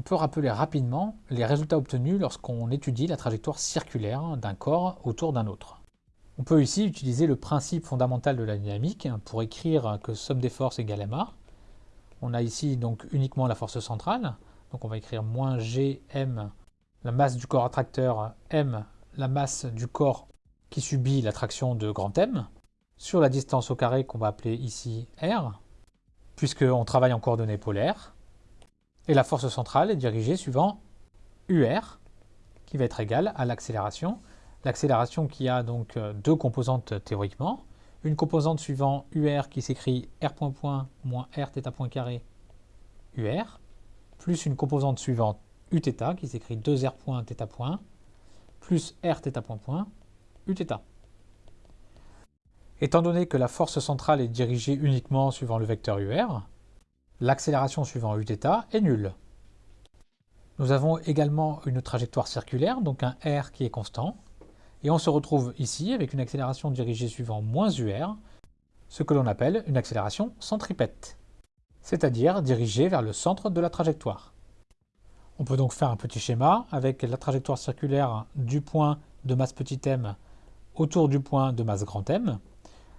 on peut rappeler rapidement les résultats obtenus lorsqu'on étudie la trajectoire circulaire d'un corps autour d'un autre. On peut ici utiliser le principe fondamental de la dynamique pour écrire que somme des forces égale ma. On a ici donc uniquement la force centrale, donc on va écrire moins gm, la masse du corps attracteur, m, la masse du corps qui subit l'attraction de grand M, sur la distance au carré qu'on va appeler ici r, puisqu'on travaille en coordonnées polaires, et la force centrale est dirigée suivant UR, qui va être égale à l'accélération. L'accélération qui a donc euh, deux composantes théoriquement. Une composante suivant UR qui s'écrit R point point moins R θ point carré UR, plus une composante suivante Uθ qui s'écrit 2R point θ point, plus R θ point point Uθ. Étant donné que la force centrale est dirigée uniquement suivant le vecteur UR, l'accélération suivant uθ est nulle. Nous avons également une trajectoire circulaire, donc un r qui est constant, et on se retrouve ici avec une accélération dirigée suivant moins ur, ce que l'on appelle une accélération centripète, c'est-à-dire dirigée vers le centre de la trajectoire. On peut donc faire un petit schéma avec la trajectoire circulaire du point de masse petit m autour du point de masse grand M,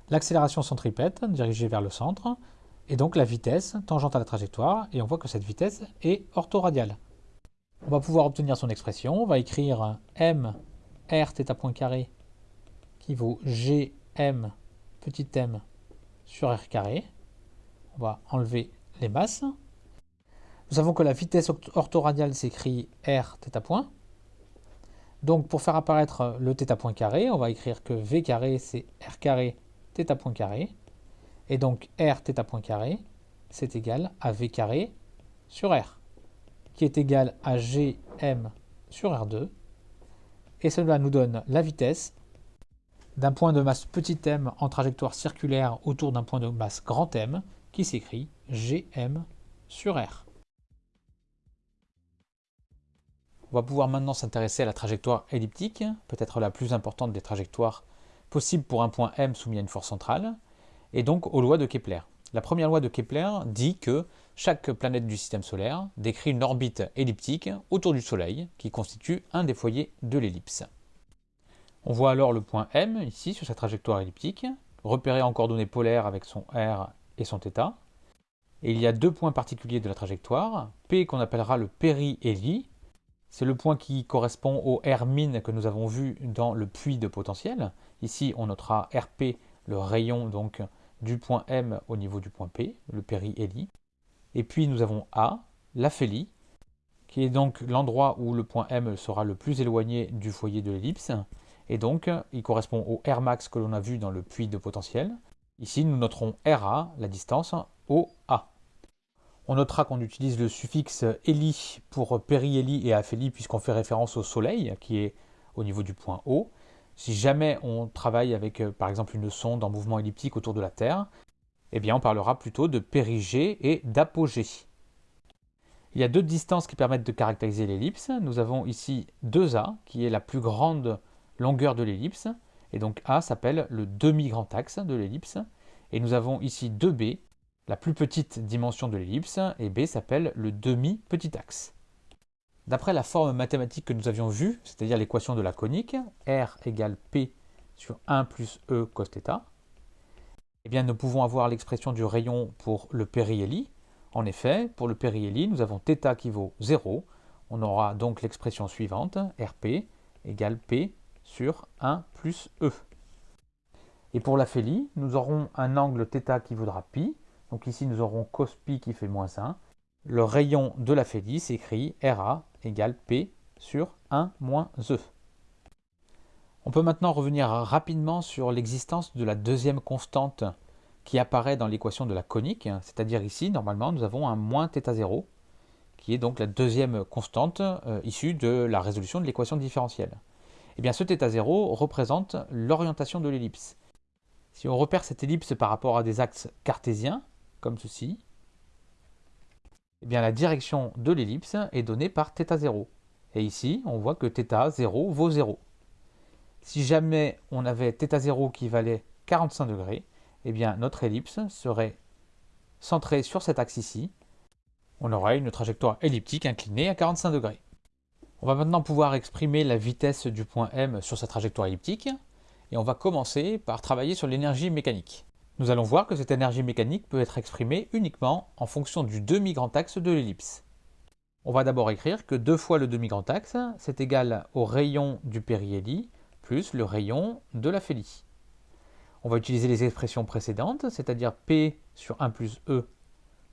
l'accélération centripète dirigée vers le centre, et donc la vitesse tangente à la trajectoire, et on voit que cette vitesse est orthoradiale. On va pouvoir obtenir son expression, on va écrire m r θ point carré qui vaut gm petit m sur r carré. On va enlever les masses. Nous savons que la vitesse orthoradiale s'écrit r θ point. Donc pour faire apparaître le θ point carré, on va écrire que v carré c'est r carré θ point carré. Et donc r point carré, c'est égal à v carré sur r, qui est égal à gm sur r2. Et cela nous donne la vitesse d'un point de masse petit m en trajectoire circulaire autour d'un point de masse grand M, qui s'écrit gm sur r. On va pouvoir maintenant s'intéresser à la trajectoire elliptique, peut-être la plus importante des trajectoires possibles pour un point M soumis à une force centrale et donc aux lois de Kepler. La première loi de Kepler dit que chaque planète du système solaire décrit une orbite elliptique autour du Soleil qui constitue un des foyers de l'ellipse. On voit alors le point M ici sur sa trajectoire elliptique, repéré en coordonnées polaires avec son R et son θ. Et il y a deux points particuliers de la trajectoire, P qu'on appellera le périhélie, c'est le point qui correspond au R min que nous avons vu dans le puits de potentiel. Ici on notera RP, le rayon donc du point M au niveau du point P, le périhélie. Et puis nous avons A, l'aphélie, qui est donc l'endroit où le point M sera le plus éloigné du foyer de l'ellipse. Et donc, il correspond au R max que l'on a vu dans le puits de potentiel. Ici, nous noterons RA, la distance, au A. On notera qu'on utilise le suffixe hélie pour périhélie et aphélie puisqu'on fait référence au Soleil, qui est au niveau du point O. Si jamais on travaille avec, euh, par exemple, une sonde en mouvement elliptique autour de la Terre, eh bien, on parlera plutôt de périgée et d'apogée. Il y a deux distances qui permettent de caractériser l'ellipse. Nous avons ici 2A, qui est la plus grande longueur de l'ellipse, et donc A s'appelle le demi-grand axe de l'ellipse. Et nous avons ici 2B, la plus petite dimension de l'ellipse, et B s'appelle le demi-petit axe. D'après la forme mathématique que nous avions vue, c'est-à-dire l'équation de la conique, R égale P sur 1 plus E cos θ, eh bien nous pouvons avoir l'expression du rayon pour le périhélie. En effet, pour le périhélie, nous avons θ qui vaut 0. On aura donc l'expression suivante, RP égale P sur 1 plus E. Et pour l'aphélie, nous aurons un angle θ qui vaudra pi. Donc ici, nous aurons cos pi qui fait moins 1. le rayon de l'aphélie s'écrit RA égale P sur 1 moins E. On peut maintenant revenir rapidement sur l'existence de la deuxième constante qui apparaît dans l'équation de la conique, c'est-à-dire ici, normalement, nous avons un moins θ0, qui est donc la deuxième constante euh, issue de la résolution de l'équation différentielle. Et eh bien ce θ0 représente l'orientation de l'ellipse. Si on repère cette ellipse par rapport à des axes cartésiens, comme ceci, eh bien, la direction de l'ellipse est donnée par θ0. Et ici, on voit que θ0 vaut 0. Si jamais on avait θ0 qui valait 45 degrés, eh bien, notre ellipse serait centrée sur cet axe ici, on aura une trajectoire elliptique inclinée à 45 degrés. On va maintenant pouvoir exprimer la vitesse du point M sur sa trajectoire elliptique, et on va commencer par travailler sur l'énergie mécanique. Nous allons voir que cette énergie mécanique peut être exprimée uniquement en fonction du demi-grand axe de l'ellipse. On va d'abord écrire que 2 fois le demi-grand axe, c'est égal au rayon du périhélie plus le rayon de la félie. On va utiliser les expressions précédentes, c'est-à-dire P sur 1 plus E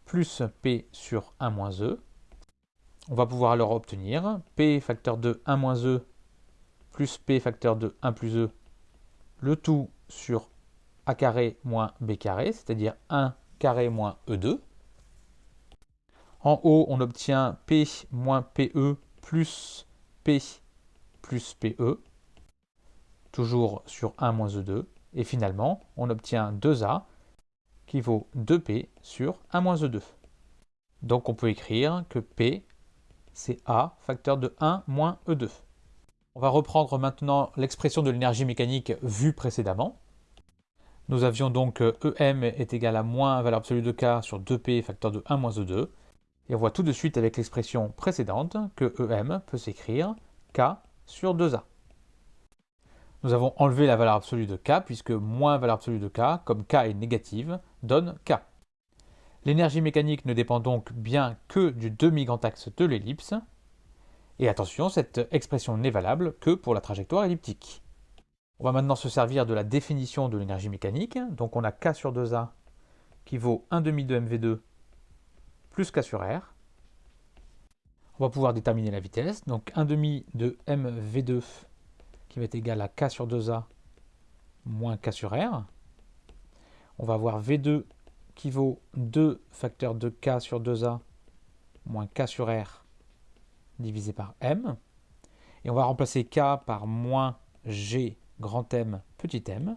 plus P sur 1 moins E. On va pouvoir alors obtenir P facteur de 1 moins E plus P facteur de 1 plus E, le tout sur A carré moins B carré, c'est-à-dire 1 carré moins E2. En haut, on obtient P moins PE plus P plus PE, toujours sur 1 moins E2. Et finalement, on obtient 2A qui vaut 2P sur 1 moins E2. Donc on peut écrire que P, c'est A facteur de 1 moins E2. On va reprendre maintenant l'expression de l'énergie mécanique vue précédemment. Nous avions donc EM est égal à moins valeur absolue de K sur 2P facteur de 1 moins E2. Et on voit tout de suite avec l'expression précédente que EM peut s'écrire K sur 2A. Nous avons enlevé la valeur absolue de K puisque moins valeur absolue de K, comme K est négative, donne K. L'énergie mécanique ne dépend donc bien que du demi-grand axe de l'ellipse. Et attention, cette expression n'est valable que pour la trajectoire elliptique. On va maintenant se servir de la définition de l'énergie mécanique. Donc on a K sur 2A qui vaut 1 demi de mv2 plus k sur r. On va pouvoir déterminer la vitesse. Donc 1 demi de mv2 qui va être égal à k sur 2a moins k sur r. On va avoir v2 qui vaut 2 facteurs de k sur 2a moins k sur r divisé par m. Et on va remplacer k par moins g grand M petit m.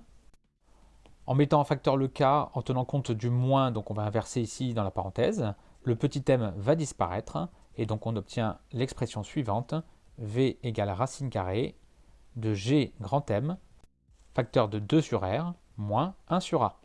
En mettant en facteur le k, en tenant compte du moins, donc on va inverser ici dans la parenthèse, le petit m va disparaître et donc on obtient l'expression suivante v égale racine carrée de g grand M facteur de 2 sur r moins 1 sur a.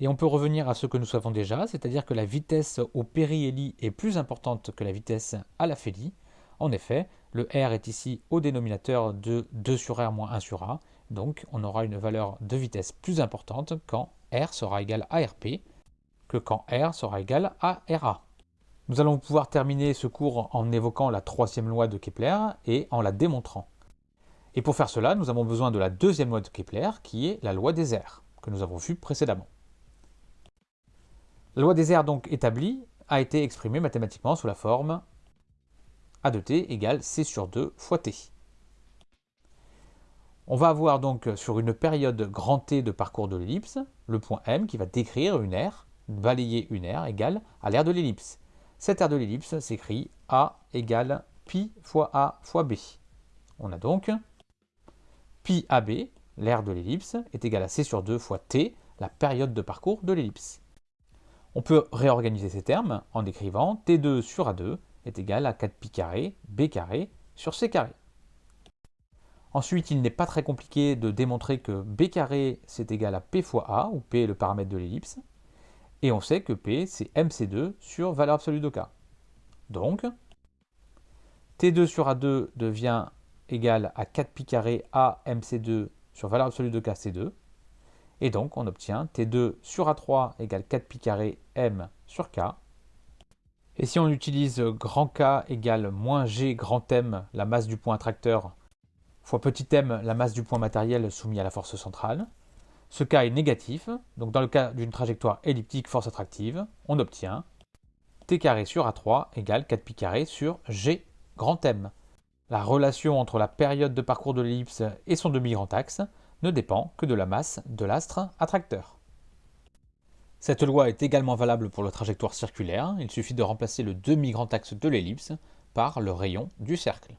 Et on peut revenir à ce que nous savons déjà, c'est-à-dire que la vitesse au périhélie est plus importante que la vitesse à la félie. En effet, le r est ici au dénominateur de 2 sur r moins 1 sur a, donc on aura une valeur de vitesse plus importante quand r sera égal à rp, que quand R sera égal à RA. Nous allons pouvoir terminer ce cours en évoquant la troisième loi de Kepler et en la démontrant. Et pour faire cela, nous avons besoin de la deuxième loi de Kepler, qui est la loi des airs, que nous avons vue précédemment. La loi des airs donc établie a été exprimée mathématiquement sous la forme A de t égale C sur 2 fois t. On va avoir donc sur une période grand T de parcours de l'ellipse, le point M qui va décrire une aire balayer une aire égale à l'aire de l'ellipse. Cette aire de l'ellipse s'écrit A égale pi fois A fois B. On a donc pi AB, l'aire de l'ellipse, est égal à C sur 2 fois T, la période de parcours de l'ellipse. On peut réorganiser ces termes en écrivant T2 sur A2 est égal à 4 pi carré B carré sur C carré. Ensuite, il n'est pas très compliqué de démontrer que B carré c'est égal à P fois A, où P est le paramètre de l'ellipse. Et on sait que P, c'est MC2 sur valeur absolue de K. Donc, T2 sur A2 devient égal à 4 pi carré A MC2 sur valeur absolue de K, C2. Et donc, on obtient T2 sur A3 égale 4 pi carré M sur K. Et si on utilise grand K égale moins G grand M, la masse du point attracteur, fois petit m, la masse du point matériel soumis à la force centrale, ce cas est négatif, donc dans le cas d'une trajectoire elliptique force attractive, on obtient t carré sur A3 égale 4 pi carré sur G grand M. La relation entre la période de parcours de l'ellipse et son demi-grand axe ne dépend que de la masse de l'astre attracteur. Cette loi est également valable pour la trajectoire circulaire, il suffit de remplacer le demi-grand axe de l'ellipse par le rayon du cercle.